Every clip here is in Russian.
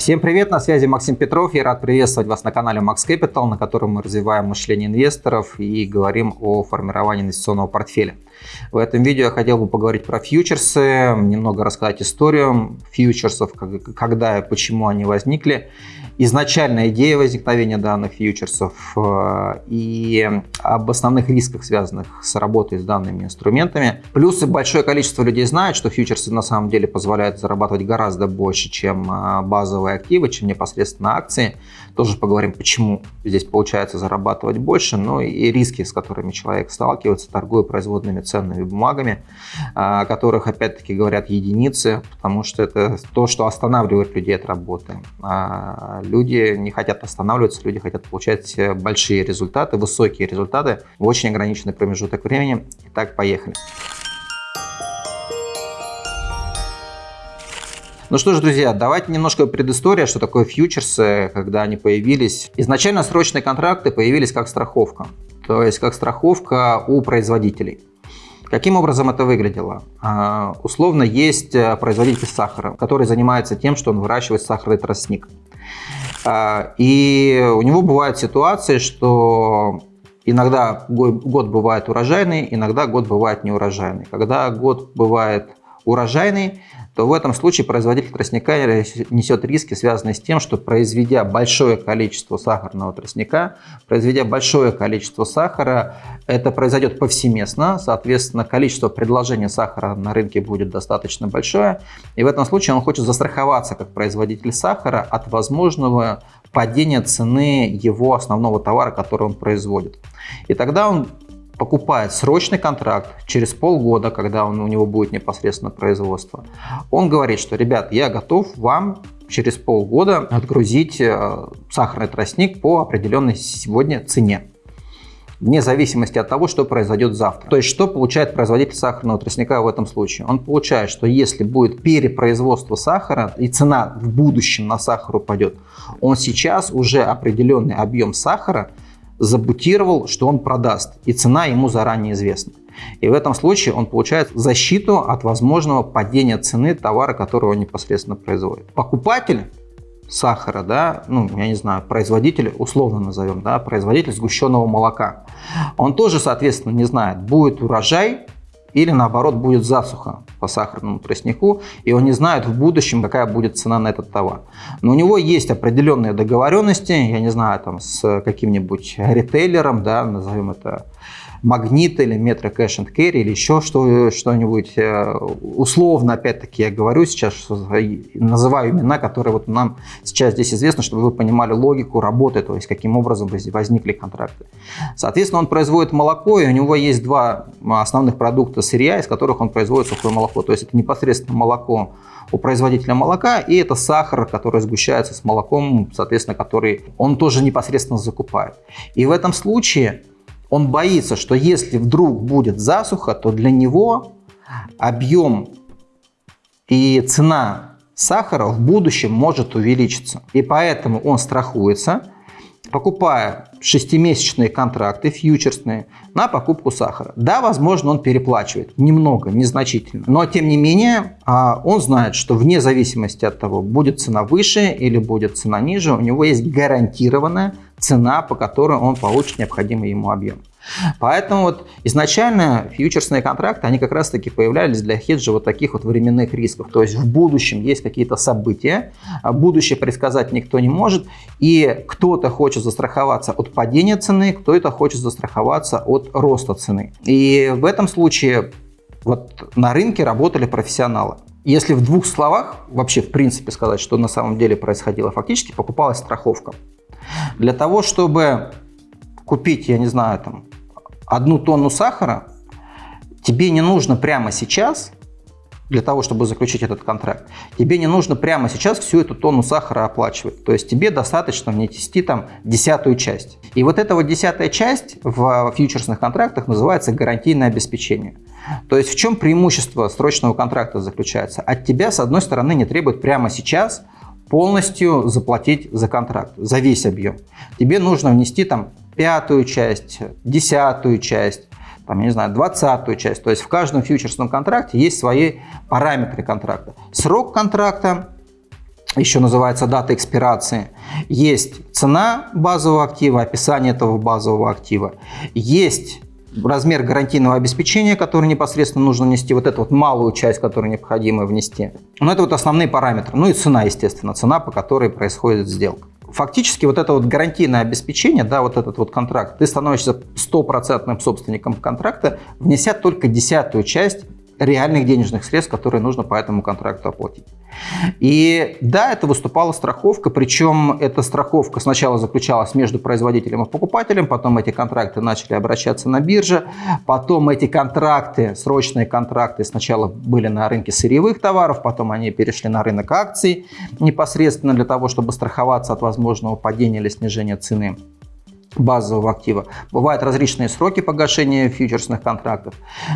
Всем привет, на связи Максим Петров. Я рад приветствовать вас на канале Max Capital, на котором мы развиваем мышление инвесторов и говорим о формировании инвестиционного портфеля. В этом видео я хотел бы поговорить про фьючерсы, немного рассказать историю фьючерсов, когда и почему они возникли, изначальная идея возникновения данных фьючерсов э, и об основных рисках, связанных с работой с данными инструментами. Плюс большое количество людей знает, что фьючерсы на самом деле позволяют зарабатывать гораздо больше, чем э, базовые активы, чем непосредственно акции. Тоже поговорим, почему здесь получается зарабатывать больше, но и риски, с которыми человек сталкивается, торгуя производными ценными бумагами, о которых, опять-таки, говорят единицы, потому что это то, что останавливает людей от работы. А люди не хотят останавливаться, люди хотят получать большие результаты, высокие результаты в очень ограниченный промежуток времени. Итак, поехали. Ну что ж, друзья, давайте немножко предыстория, что такое фьючерсы, когда они появились. Изначально срочные контракты появились как страховка, то есть как страховка у производителей. Каким образом это выглядело? А, условно, есть э, производитель сахара, который занимается тем, что он выращивает сахарный тростник. А, и у него бывают ситуации, что иногда год бывает урожайный, иногда год бывает неурожайный. Когда год бывает урожайный, то в этом случае производитель тростника несет риски, связанные с тем, что произведя большое количество сахарного тростника, произведя большое количество сахара, это произойдет повсеместно, соответственно, количество предложения сахара на рынке будет достаточно большое, и в этом случае он хочет застраховаться как производитель сахара от возможного падения цены его основного товара, который он производит. И тогда он покупает срочный контракт через полгода, когда он, у него будет непосредственно производство, он говорит, что, ребят, я готов вам через полгода отгрузить э, сахарный тростник по определенной сегодня цене вне зависимости от того, что произойдет завтра. То есть, что получает производитель сахарного тростника в этом случае? Он получает, что если будет перепроизводство сахара и цена в будущем на сахар упадет, он сейчас уже определенный объем сахара забутировал, что он продаст, и цена ему заранее известна. И в этом случае он получает защиту от возможного падения цены товара, который он непосредственно производит. Покупатель сахара, да, ну, я не знаю, производитель, условно назовем, да, производитель сгущенного молока, он тоже, соответственно, не знает, будет урожай или наоборот будет засуха по сахарному тростнику, и он не знает в будущем, какая будет цена на этот товар. Но у него есть определенные договоренности, я не знаю, там с каким-нибудь ритейлером, да, назовем это Магнит или Metro Cash and Carry или еще что-нибудь. Э, условно, опять-таки, я говорю сейчас, называю имена, которые вот нам сейчас здесь известны, чтобы вы понимали логику работы, то есть каким образом возникли контракты. Соответственно, он производит молоко, и у него есть два основных продукта сырья, из которых он производит сухое молоко. То есть это непосредственно молоко у производителя молока, и это сахар, который сгущается с молоком, соответственно, который он тоже непосредственно закупает. И в этом случае он боится, что если вдруг будет засуха, то для него объем и цена сахара в будущем может увеличиться. И поэтому он страхуется, покупая шестимесячные контракты, фьючерсные, на покупку сахара. Да, возможно, он переплачивает немного, незначительно, но тем не менее а, он знает, что вне зависимости от того, будет цена выше или будет цена ниже, у него есть гарантированная цена, по которой он получит необходимый ему объем. Поэтому вот изначально фьючерсные контракты, они как раз таки появлялись для хеджа вот таких вот временных рисков. То есть в будущем есть какие-то события, а будущее предсказать никто не может, и кто-то хочет застраховаться от падения цены, кто-то хочет застраховаться от роста цены. И в этом случае вот на рынке работали профессионалы. Если в двух словах вообще в принципе сказать, что на самом деле происходило, фактически покупалась страховка. Для того, чтобы купить, я не знаю, там, одну тонну сахара, тебе не нужно прямо сейчас, для того, чтобы заключить этот контракт, тебе не нужно прямо сейчас всю эту тонну сахара оплачивать. То есть тебе достаточно внести там десятую часть. И вот эта вот десятая часть в фьючерсных контрактах называется гарантийное обеспечение. То есть в чем преимущество срочного контракта заключается? От тебя, с одной стороны, не требует прямо сейчас полностью заплатить за контракт, за весь объем. Тебе нужно внести там пятую часть, десятую часть, там, я не знаю, двадцатую часть. То есть в каждом фьючерсном контракте есть свои параметры контракта. Срок контракта еще называется дата экспирации. Есть цена базового актива, описание этого базового актива. Есть размер гарантийного обеспечения, который непосредственно нужно внести, вот эту вот малую часть, которую необходимо внести. Но это вот основные параметры. Ну и цена, естественно, цена, по которой происходит сделка. Фактически вот это вот гарантийное обеспечение, да, вот этот вот контракт, ты становишься стопроцентным собственником контракта, внеся только десятую часть реальных денежных средств, которые нужно по этому контракту оплатить. И да, это выступала страховка, причем эта страховка сначала заключалась между производителем и покупателем, потом эти контракты начали обращаться на бирже, потом эти контракты, срочные контракты сначала были на рынке сырьевых товаров, потом они перешли на рынок акций непосредственно для того, чтобы страховаться от возможного падения или снижения цены базового актива. Бывают различные сроки погашения фьючерсных контрактов.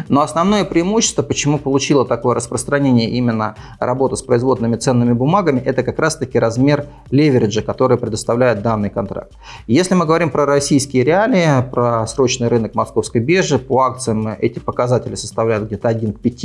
Но основное преимущество, почему получила такое распространение именно работа с производными ценными бумагами, это как раз-таки размер левериджа, который предоставляет данный контракт. Если мы говорим про российские реалии, про срочный рынок московской биржи, по акциям эти показатели составляют где-то 1 к 5.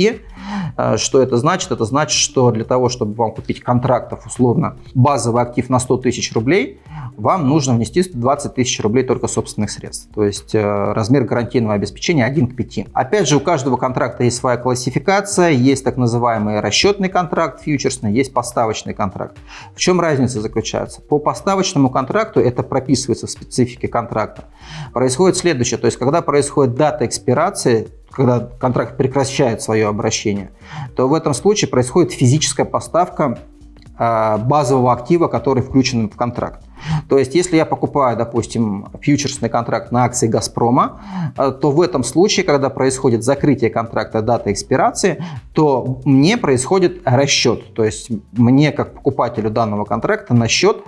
Э, что это значит? Это значит, что для того, чтобы вам купить контрактов, условно, базовый актив на 100 тысяч рублей, вам нужно внести 20 тысяч рублей только собственных средств. То есть э, размер гарантийного обеспечения 1 к 5. Опять же, у каждого контракта есть своя классификация, есть так называемый расчетный контракт фьючерсный, есть поставочный контракт. В чем разница заключается? По поставочному контракту, это прописывается в специфике контракта, происходит следующее. То есть, когда происходит дата экспирации, когда контракт прекращает свое обращение, то в этом случае происходит физическая поставка э, базового актива, который включен в контракт. То есть, если я покупаю, допустим, фьючерсный контракт на акции «Газпрома», э, то в этом случае, когда происходит закрытие контракта, дата экспирации, то мне происходит расчет. То есть, мне, как покупателю данного контракта, на счет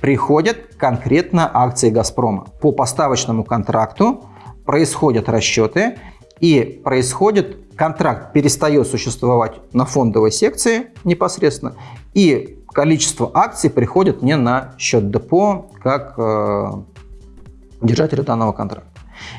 приходят конкретно акции «Газпрома». По поставочному контракту происходят расчеты, и происходит контракт перестает существовать на фондовой секции непосредственно, и количество акций приходит мне на счет депо как э, держателю данного контракта.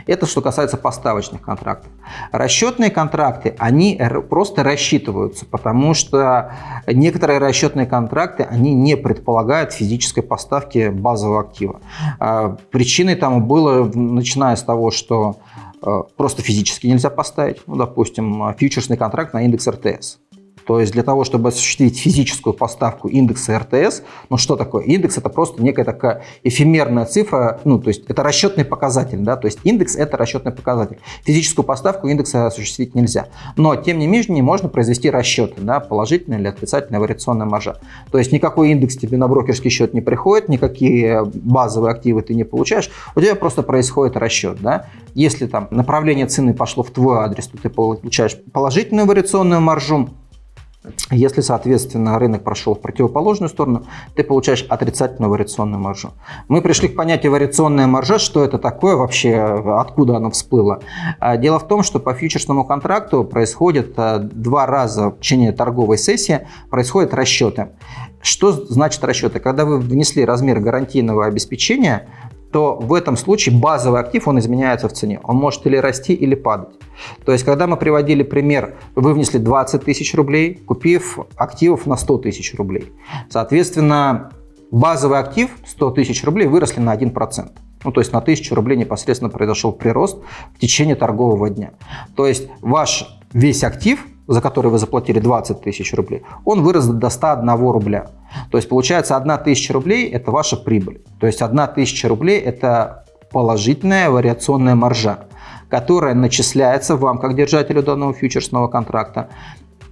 Это что касается поставочных контрактов. Расчетные контракты, они просто рассчитываются, потому что некоторые расчетные контракты, они не предполагают физической поставки базового актива. Э, причиной тому было, начиная с того, что э, просто физически нельзя поставить, ну, допустим, фьючерсный контракт на индекс РТС. То есть для того, чтобы осуществить физическую поставку индекса РТС, ну что такое? Индекс это просто некая такая эфемерная цифра, ну то есть это расчетный показатель, да, то есть индекс это расчетный показатель. Физическую поставку индекса осуществить нельзя. Но тем не менее можно произвести расчеты, да, положительная или отрицательная вариационная маржа. То есть никакой индекс тебе на брокерский счет не приходит, никакие базовые активы ты не получаешь, у тебя просто происходит расчет, да. Если там направление цены пошло в твой адрес, то ты получаешь положительную вариационную маржу, если, соответственно, рынок прошел в противоположную сторону, ты получаешь отрицательную вариационную маржу. Мы пришли к понятию вариационная маржа, что это такое вообще, откуда оно всплыло. А, дело в том, что по фьючерсному контракту происходит а, два раза в течение торговой сессии происходят расчеты. Что значит расчеты? Когда вы внесли размер гарантийного обеспечения, то в этом случае базовый актив, он изменяется в цене. Он может или расти, или падать. То есть, когда мы приводили пример, вы внесли 20 тысяч рублей, купив активов на 100 тысяч рублей. Соответственно, базовый актив 100 тысяч рублей выросли на 1%. Ну, то есть на 1000 рублей непосредственно произошел прирост в течение торгового дня. То есть ваш весь актив за который вы заплатили 20 тысяч рублей, он вырос до 101 рубля. То есть получается 1 тысяча рублей – это ваша прибыль. То есть 1 тысяча рублей – это положительная вариационная маржа, которая начисляется вам, как держателю данного фьючерсного контракта,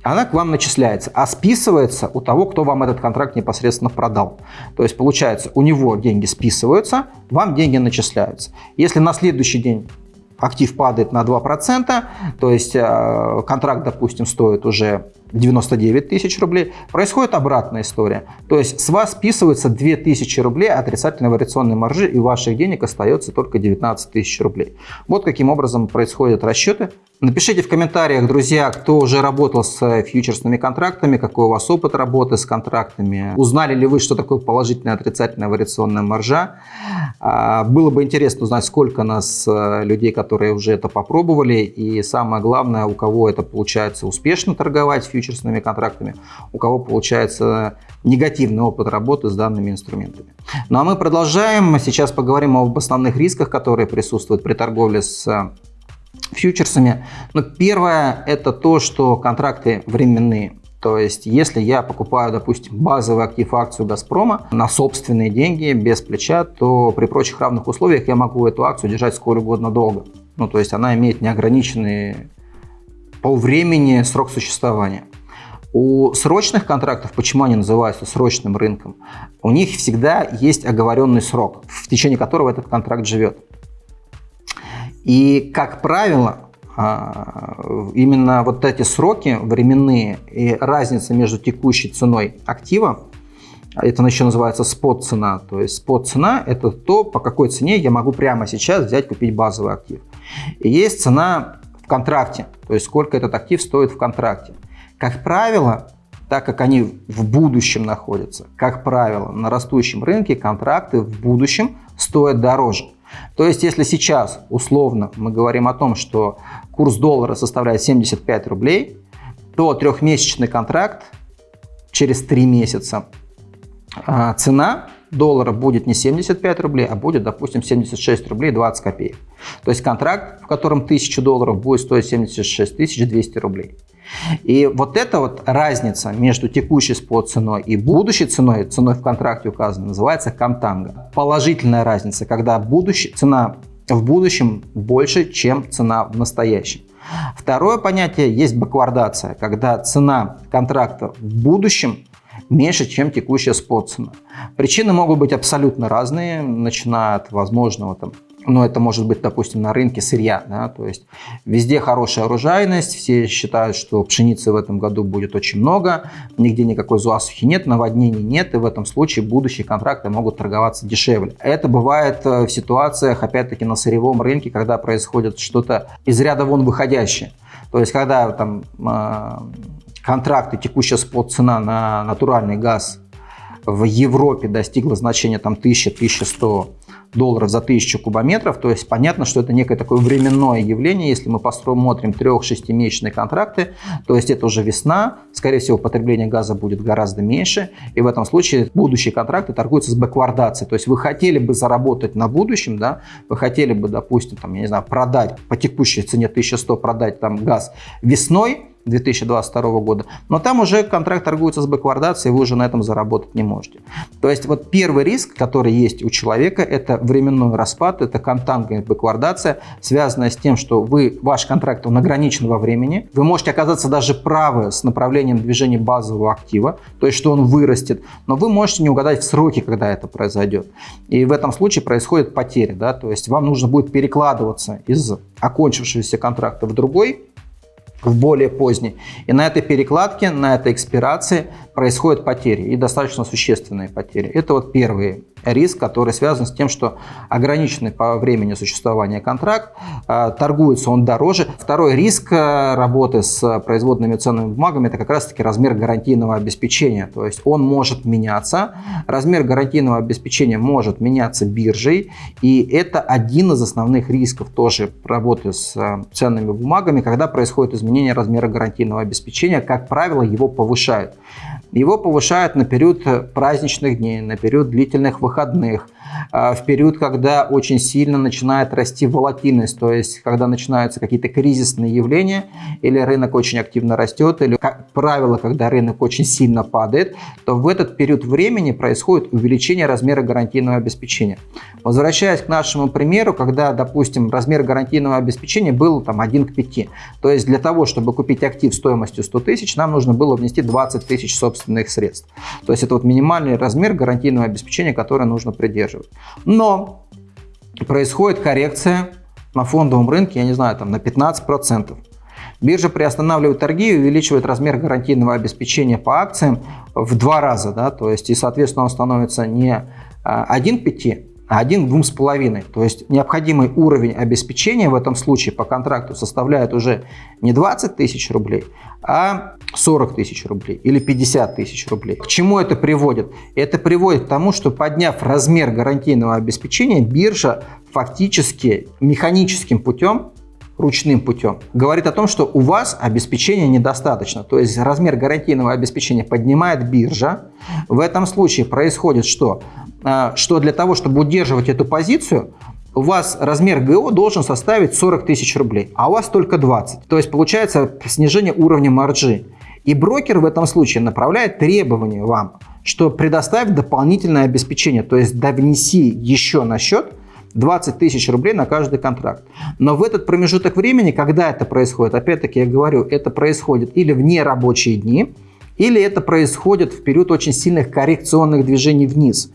она к вам начисляется, а списывается у того, кто вам этот контракт непосредственно продал. То есть получается, у него деньги списываются, вам деньги начисляются. Если на следующий день актив падает на 2%, то есть э, контракт, допустим, стоит уже 99 тысяч рублей, происходит обратная история. То есть с вас списывается 2000 рублей отрицательной вариационной маржи, и ваших денег остается только 19 тысяч рублей. Вот каким образом происходят расчеты Напишите в комментариях, друзья, кто уже работал с фьючерсными контрактами, какой у вас опыт работы с контрактами. Узнали ли вы, что такое положительная отрицательная вариационная маржа? А, было бы интересно узнать, сколько нас э, людей, которые уже это попробовали. И самое главное, у кого это получается успешно торговать фьючерсными контрактами, у кого получается негативный опыт работы с данными инструментами. Ну а мы продолжаем. Сейчас поговорим об основных рисках, которые присутствуют при торговле с фьючерсами. Но первое – это то, что контракты временные. То есть, если я покупаю, допустим, базовый актив акцию «Газпрома» на собственные деньги, без плеча, то при прочих равных условиях я могу эту акцию держать сколь угодно долго. Ну, то есть, она имеет неограниченный по времени срок существования. У срочных контрактов, почему они называются срочным рынком, у них всегда есть оговоренный срок, в течение которого этот контракт живет. И, как правило, а, именно вот эти сроки временные и разница между текущей ценой актива, это еще называется спот цена. То есть спот цена это то, по какой цене я могу прямо сейчас взять, купить базовый актив. И есть цена контракте, то есть сколько этот актив стоит в контракте. Как правило, так как они в будущем находятся, как правило, на растущем рынке контракты в будущем стоят дороже. То есть, если сейчас условно мы говорим о том, что курс доллара составляет 75 рублей, то трехмесячный контракт через три месяца а, цена доллара будет не 75 рублей, а будет, допустим, 76 рублей 20 копеек. То есть контракт, в котором 1000 долларов, будет стоить 76 200 рублей. И вот эта вот разница между текущей спот ценой и будущей ценой, ценой в контракте указана, называется контанга. Положительная разница, когда будущая, цена в будущем больше, чем цена в настоящем. Второе понятие есть баквардация, когда цена контракта в будущем меньше, чем текущая спот цена. Причины могут быть абсолютно разные, начиная от возможного там но это может быть, допустим, на рынке сырья, да, то есть везде хорошая урожайность, все считают, что пшеницы в этом году будет очень много, нигде никакой засухи нет, наводнений нет, и в этом случае будущие контракты могут торговаться дешевле. Это бывает э, в ситуациях, опять-таки, на сырьевом рынке, когда происходит что-то из ряда вон выходящее. То есть, когда там э, контракты, текущая спот цена на натуральный газ в Европе достигла значения там 1000-1100 долларов за 1000 кубометров. То есть понятно, что это некое такое временное явление. Если мы посмотрим 3-6-месячные контракты, то есть это уже весна, скорее всего потребление газа будет гораздо меньше. И в этом случае будущие контракты торгуются с бэквардацией. То есть вы хотели бы заработать на будущем, да, вы хотели бы, допустим, там, я не знаю, продать по текущей цене 1100, продать там газ весной, 2022 года. Но там уже контракт торгуется с бэквардацией, вы уже на этом заработать не можете. То есть вот первый риск, который есть у человека, это временной распад, это контангная бэквардация, связанная с тем, что вы, ваш контракт он ограничен во времени. Вы можете оказаться даже правы с направлением движения базового актива, то есть что он вырастет, но вы можете не угадать в сроки, когда это произойдет. И в этом случае происходит потеря. Да? То есть вам нужно будет перекладываться из окончившегося контракта в другой, в более поздний. И на этой перекладке, на этой экспирации происходят потери, и достаточно существенные потери. Это вот первый риск, который связан с тем, что ограниченный по времени существования контракт, а, торгуется он дороже. Второй риск а, работы с производными ценными бумагами – это как раз-таки размер гарантийного обеспечения. То есть он может меняться, размер гарантийного обеспечения может меняться биржей, и это один из основных рисков тоже работы с а, ценными бумагами, когда происходит изменение размера гарантийного обеспечения, как правило, его повышают. Его повышают на период праздничных дней, на период длительных выходных, а, в период, когда очень сильно начинает расти волатильность, то есть когда начинаются какие-то кризисные явления, или рынок очень активно растет, или, как правило, когда рынок очень сильно падает, то в этот период времени происходит увеличение размера гарантийного обеспечения. Возвращаясь к нашему примеру, когда, допустим, размер гарантийного обеспечения был там 1 к 5, то есть для того, чтобы купить актив стоимостью 100 тысяч, нам нужно было внести 20 тысяч собственных собственных средств. То есть это вот минимальный размер гарантийного обеспечения, которое нужно придерживать. Но происходит коррекция на фондовом рынке, я не знаю, там на 15%. Биржа приостанавливает торги и увеличивает размер гарантийного обеспечения по акциям в два раза. Да? То есть, и, соответственно, он становится не 1 к 5, а один двум с половиной. То есть необходимый уровень обеспечения в этом случае по контракту составляет уже не 20 тысяч рублей, а 40 тысяч рублей или 50 тысяч рублей. К чему это приводит? Это приводит к тому, что подняв размер гарантийного обеспечения, биржа фактически механическим путем ручным путем, говорит о том, что у вас обеспечения недостаточно. То есть размер гарантийного обеспечения поднимает биржа. В этом случае происходит что? А, что для того, чтобы удерживать эту позицию, у вас размер ГО должен составить 40 тысяч рублей, а у вас только 20. То есть получается снижение уровня маржи. И брокер в этом случае направляет требования вам, что предоставь дополнительное обеспечение, то есть довнеси еще на счет 20 тысяч рублей на каждый контракт. Но в этот промежуток времени, когда это происходит, опять-таки я говорю, это происходит или в нерабочие дни, или это происходит в период очень сильных коррекционных движений вниз.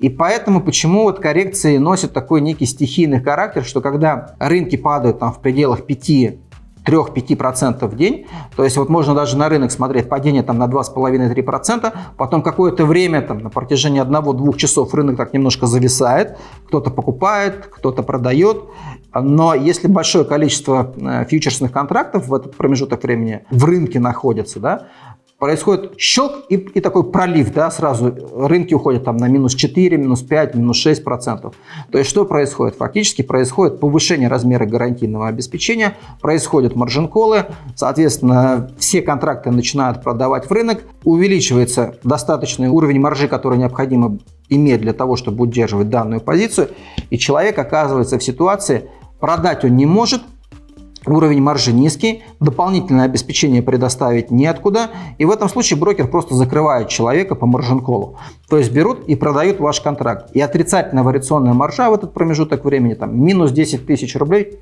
И поэтому почему вот коррекции носят такой некий стихийный характер, что когда рынки падают там в пределах 5 3-5% в день. То есть вот можно даже на рынок смотреть падение там на 2,5-3%, потом какое-то время там на протяжении 1-2 часов рынок так немножко зависает, кто-то покупает, кто-то продает. Но если большое количество э, фьючерсных контрактов в этот промежуток времени в рынке находится, да, происходит щелк и, и такой пролив, да, сразу рынки уходят там на минус 4, минус 5, минус 6 процентов. То есть что происходит? Фактически происходит повышение размера гарантийного обеспечения, происходят маржин-колы, соответственно, все контракты начинают продавать в рынок, увеличивается достаточный уровень маржи, который необходимо иметь для того, чтобы удерживать данную позицию, и человек оказывается в ситуации, продать он не может, Уровень маржи низкий, дополнительное обеспечение предоставить неоткуда, и в этом случае брокер просто закрывает человека по маржин-колу. То есть берут и продают ваш контракт. И отрицательная вариационная маржа в этот промежуток времени, там, минус 10 тысяч рублей,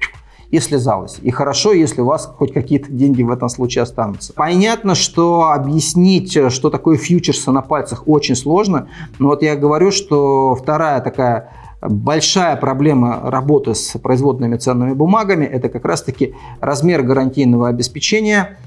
и слезалась. И хорошо, если у вас хоть какие-то деньги в этом случае останутся. Понятно, что объяснить, что такое фьючерсы на пальцах очень сложно, но вот я говорю, что вторая такая Большая проблема работы с производными ценными бумагами – это как раз-таки размер гарантийного обеспечения,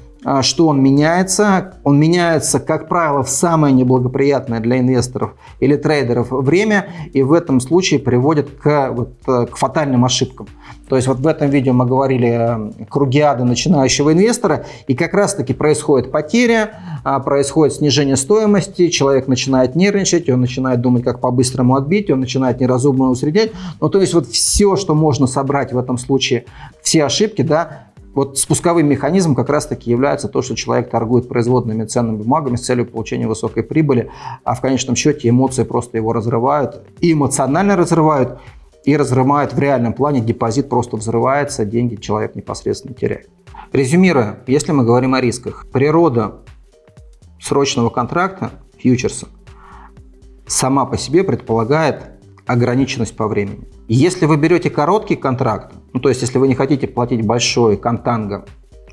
что он меняется. Он меняется, как правило, в самое неблагоприятное для инвесторов или трейдеров время, и в этом случае приводит к, вот, э, к фатальным ошибкам. То есть вот в этом видео мы говорили круги ада начинающего инвестора, и как раз-таки происходит потеря, а, происходит снижение стоимости, человек начинает нервничать, он начинает думать, как по-быстрому отбить, он начинает неразумно усреднять. Ну, то есть вот все, что можно собрать в этом случае, все ошибки, да, вот спусковым механизмом как раз-таки является то, что человек торгует производными ценными бумагами с целью получения высокой прибыли, а в конечном счете эмоции просто его разрывают, и эмоционально разрывают, и разрывает в реальном плане, депозит просто взрывается, деньги человек непосредственно теряет. Резюмируя, если мы говорим о рисках, природа срочного контракта, фьючерса, сама по себе предполагает ограниченность по времени. Если вы берете короткий контракт, ну то есть если вы не хотите платить большой контанго,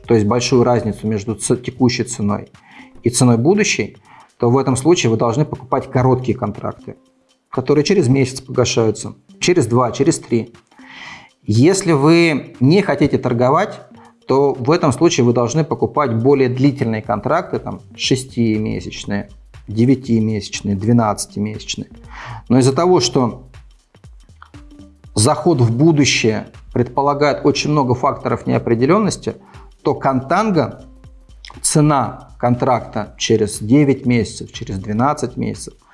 то есть большую разницу между текущей ценой и ценой будущей, то в этом случае вы должны покупать короткие контракты, которые через месяц погашаются через два, через три. Если вы не хотите торговать, то в этом случае вы должны покупать более длительные контракты, там 6-месячные, 9-месячные, 12-месячные. Но из-за того, что заход в будущее предполагает очень много факторов неопределенности, то контанго, цена контракта через 9 месяцев, через 12 месяцев –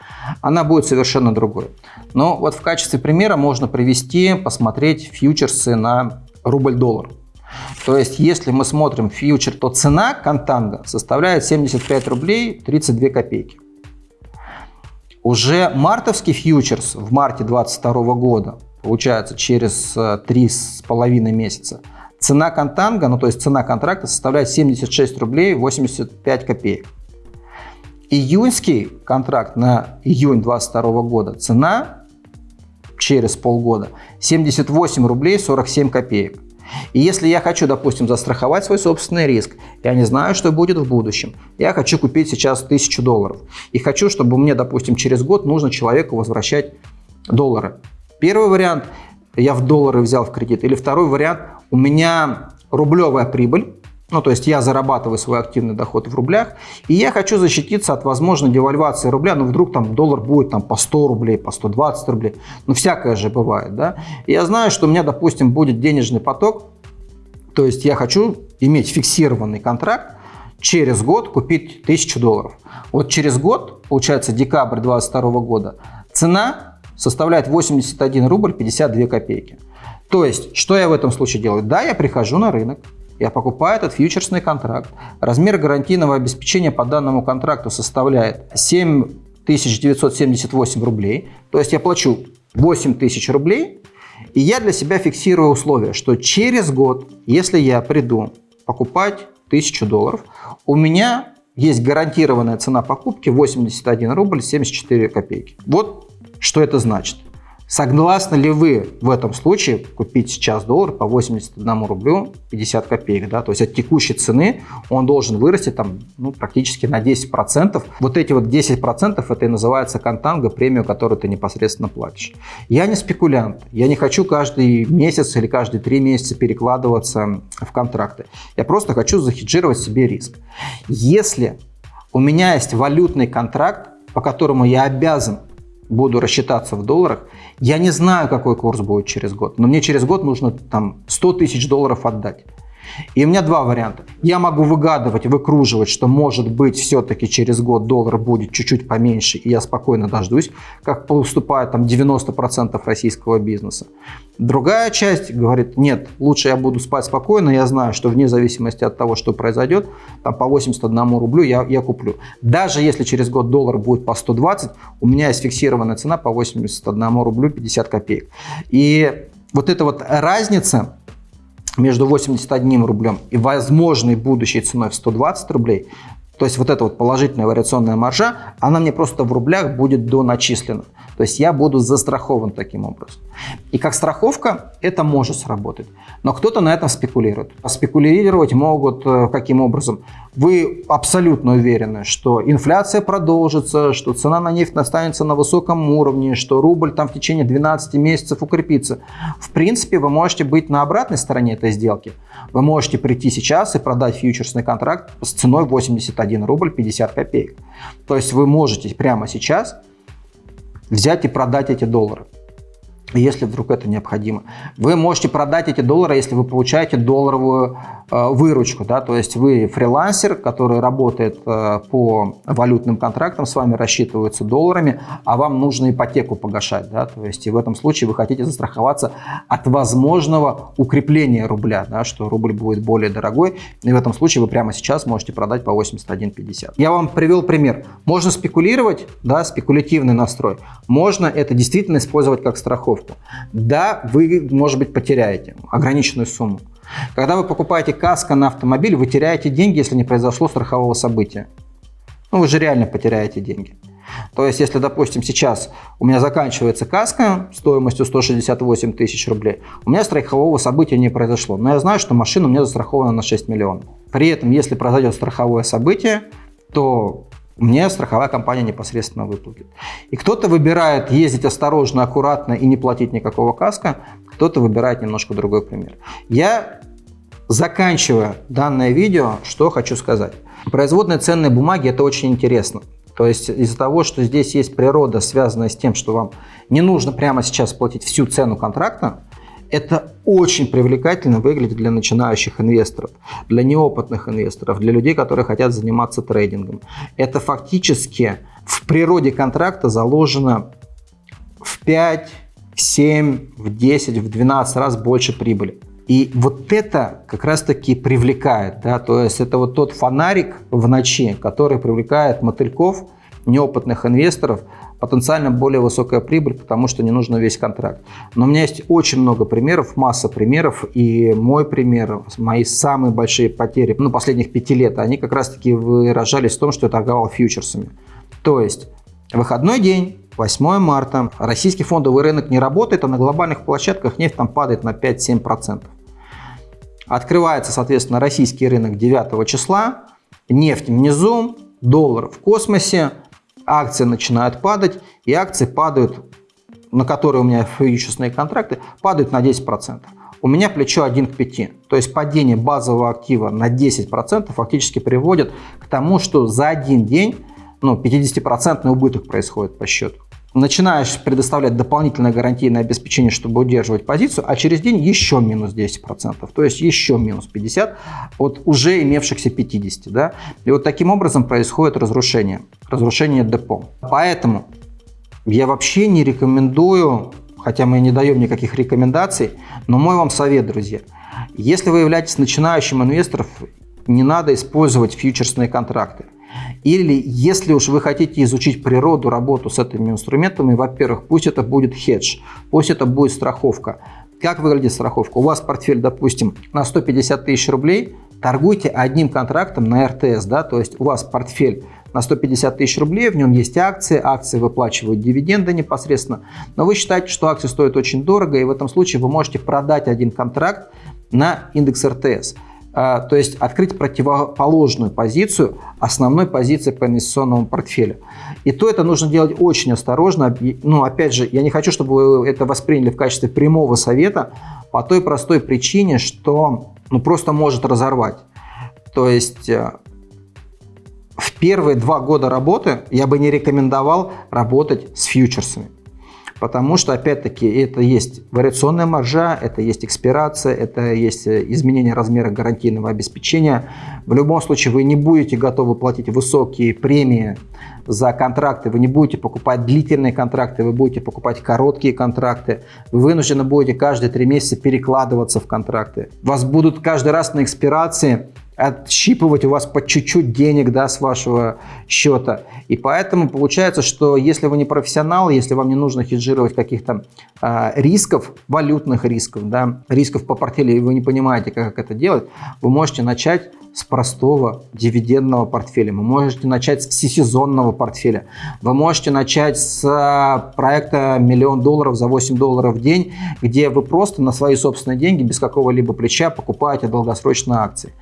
она будет совершенно другой. Но вот в качестве примера можно привести, посмотреть фьючерсы на рубль-доллар. То есть, если мы смотрим фьючер, то цена контанга составляет 75 рублей 32 копейки. Уже мартовский фьючерс в марте 2022 года, получается через 3,5 э, месяца, цена контанга, ну то есть цена контракта составляет 76 рублей 85 копеек. Июньский контракт на июнь 2022 года цена через полгода 78 рублей 47 копеек. И если я хочу, допустим, застраховать свой собственный риск, я не знаю, что будет в будущем, я хочу купить сейчас 1000 долларов и хочу, чтобы мне, допустим, через год нужно человеку возвращать доллары. Первый вариант, я в доллары взял в кредит, или второй вариант, у меня рублевая прибыль, Ну, то есть я зарабатываю свой активный доход в рублях, и я хочу защититься от возможной девальвации рубля. Ну, вдруг там доллар будет там по 100 рублей, по 120 рублей. Ну, всякое же бывает, да. И я знаю, что у меня, допустим, будет денежный поток, то есть я хочу иметь фиксированный контракт, через год купить 1000 долларов. Вот через год, получается декабрь 2022 года, цена составляет 81 рубль 52 копейки. То есть, что я в этом случае делаю? Да, я прихожу на рынок, я покупаю этот фьючерсный контракт. Размер гарантийного обеспечения по данному контракту составляет 7978 рублей. То есть я плачу 8000 рублей, и я для себя фиксирую условие, что через год, если я приду покупать 1000 долларов, у меня есть гарантированная цена покупки 81 рубль 74 копейки. Вот что это значит. Согласны ли вы в этом случае купить сейчас доллар по 81 рублю 50 копеек? Да? То есть от текущей цены он должен вырасти там, ну, практически на 10%. Вот эти вот 10% это и называется контанго, премию, которую ты непосредственно платишь. Я не спекулянт. Я не хочу каждый месяц или каждые три месяца перекладываться в контракты. Я просто хочу захеджировать себе риск. Если у меня есть валютный контракт, по которому я обязан буду рассчитаться в долларах, я не знаю, какой курс будет через год, но мне через год нужно там 100 тысяч долларов отдать. И у меня два варианта. Я могу выгадывать, выкруживать, что может быть все-таки через год доллар будет чуть-чуть поменьше, и я спокойно дождусь, как поступает там 90% российского бизнеса. Другая часть говорит, нет, лучше я буду спать спокойно, я знаю, что вне зависимости от того, что произойдет, там по 81 рублю я, я куплю. Даже если через год доллар будет по 120, у меня есть фиксированная цена по 81 рублю 50 копеек. И вот эта вот разница, между 81 рублем и возможной будущей ценой в 120 рублей, то есть вот эта вот положительная вариационная маржа, она мне просто в рублях будет доначислена. То есть я буду застрахован таким образом. И как страховка это может сработать. Но кто-то на этом спекулирует. А спекулировать могут э, каким образом? Вы абсолютно уверены, что инфляция продолжится, что цена на нефть останется на высоком уровне, что рубль там в течение 12 месяцев укрепится. В принципе, вы можете быть на обратной стороне этой сделки. Вы можете прийти сейчас и продать фьючерсный контракт с ценой 81 рубль 50 копеек. То есть вы можете прямо сейчас взять и продать эти доллары если вдруг это необходимо. Вы можете продать эти доллары, если вы получаете долларовую э, выручку. Да? То есть вы фрилансер, который работает э, по валютным контрактам, с вами рассчитываются долларами, а вам нужно ипотеку погашать. Да? То есть и в этом случае вы хотите застраховаться от возможного укрепления рубля, да? что рубль будет более дорогой. И в этом случае вы прямо сейчас можете продать по 81.50. Я вам привел пример. Можно спекулировать, да, спекулятивный настрой. Можно это действительно использовать как страховку страховку. Да, вы, может быть, потеряете ограниченную сумму. Когда вы покупаете каско на автомобиль, вы теряете деньги, если не произошло страхового события. Ну, вы же реально потеряете деньги. То есть, если, допустим, сейчас у меня заканчивается каска стоимостью 168 тысяч рублей, у меня страхового события не произошло. Но я знаю, что машина у меня застрахована на 6 миллионов. При этом, если произойдет страховое событие, то мне страховая компания непосредственно выплатит. И кто-то выбирает ездить осторожно, аккуратно и не платить никакого каска, кто-то выбирает немножко другой пример. Я, заканчивая данное видео, что хочу сказать. Производные ценные бумаги – это очень интересно. То есть из-за того, что здесь есть природа, связанная с тем, что вам не нужно прямо сейчас платить всю цену контракта, это очень привлекательно выглядит для начинающих инвесторов, для неопытных инвесторов, для людей, которые хотят заниматься трейдингом. Это фактически в природе контракта заложено в 5, в 7, в 10, в 12 раз больше прибыли. И вот это как раз-таки привлекает, да, то есть это вот тот фонарик в ночи, который привлекает мотыльков, неопытных инвесторов, потенциально более высокая прибыль, потому что не нужно весь контракт. Но у меня есть очень много примеров, масса примеров, и мой пример, мои самые большие потери, ну, последних пяти лет, они как раз-таки выражались в том, что я торговал фьючерсами. То есть, выходной день, 8 марта, российский фондовый рынок не работает, а на глобальных площадках нефть там падает на 5-7%. Открывается, соответственно, российский рынок 9 числа, нефть внизу, доллар в космосе, акции начинают падать, и акции падают, на которые у меня фьючерсные контракты, падают на 10%. у меня плечо 1 к 5. То есть падение базового актива на 10% фактически приводит к тому, что за один день ну, 50% убыток происходит по счету. Начинаешь предоставлять дополнительное гарантийное обеспечение, чтобы удерживать позицию, а через день еще минус 10%, то есть еще минус 50% от уже имевшихся 50%. Да? И вот таким образом происходит разрушение, разрушение депо. Поэтому я вообще не рекомендую, хотя мы не даем никаких рекомендаций, но мой вам совет, друзья, если вы являетесь начинающим инвестором, не надо использовать фьючерсные контракты. Или если уж вы хотите изучить природу, работу с этими инструментами, во-первых, пусть это будет хедж, пусть это будет страховка. Как выглядит страховка? У вас портфель, допустим, на 150 тысяч рублей, торгуйте одним контрактом на РТС, да, то есть у вас портфель на 150 тысяч рублей, в нем есть акции, акции выплачивают дивиденды непосредственно, но вы считаете, что акции стоят очень дорого, и в этом случае вы можете продать один контракт на индекс РТС. А, то есть открыть противоположную позицию основной позиции по инвестиционному портфелю. И то это нужно делать очень осторожно. Ну, опять же, я не хочу, чтобы вы это восприняли в качестве прямого совета по той простой причине, что ну, просто может разорвать. То есть э, в первые два года работы я бы не рекомендовал работать с фьючерсами. Потому что, опять-таки, это есть вариационная маржа, это есть экспирация, это есть э, изменение размера гарантийного обеспечения. В любом случае вы не будете готовы платить высокие премии за контракты, вы не будете покупать длительные контракты, вы будете покупать короткие контракты, вы вынуждены будете каждые три месяца перекладываться в контракты. Вас будут каждый раз на экспирации отщипывать у вас по чуть-чуть денег да, с вашего счета. И поэтому получается, что если вы не профессионал, если вам не нужно хеджировать каких-то э, рисков, валютных рисков, да, рисков по портфелю, и вы не понимаете, как это делать, вы можете начать с простого дивидендного портфеля, вы можете начать с всесезонного портфеля, вы можете начать с а, проекта миллион долларов за 8 долларов в день, где вы просто на свои собственные деньги без какого-либо плеча покупаете долгосрочные акции.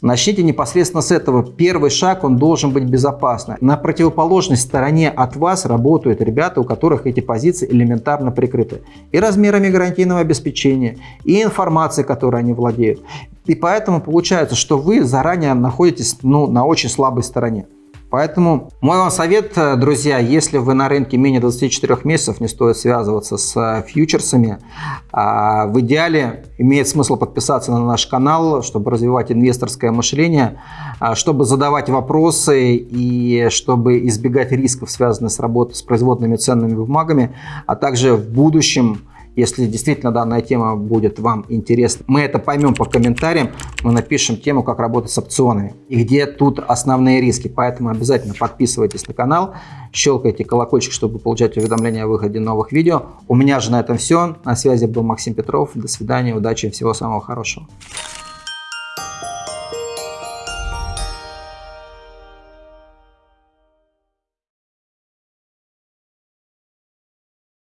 Начните непосредственно с этого. Первый шаг, он должен быть безопасным. На противоположной стороне от вас работают ребята, у которых эти позиции элементарно прикрыты. И размерами гарантийного обеспечения, и информацией, которой они владеют. И поэтому получается, что вы заранее находитесь ну, на очень слабой стороне. Поэтому мой вам совет, э, друзья, если вы на рынке менее 24 месяцев, не стоит связываться с э, фьючерсами. А в идеале имеет смысл подписаться на наш канал, чтобы развивать инвесторское мышление, а, чтобы задавать вопросы и чтобы избегать рисков, связанных с работой с производными ценными бумагами, а также в будущем если действительно данная тема будет вам интересна, мы это поймем по комментариям, мы напишем тему, как работать с опционами и где тут основные риски. Поэтому обязательно подписывайтесь на канал, щелкайте колокольчик, чтобы получать уведомления о выходе новых видео. У меня же на этом все. На связи был Максим Петров. До свидания, удачи, всего самого хорошего.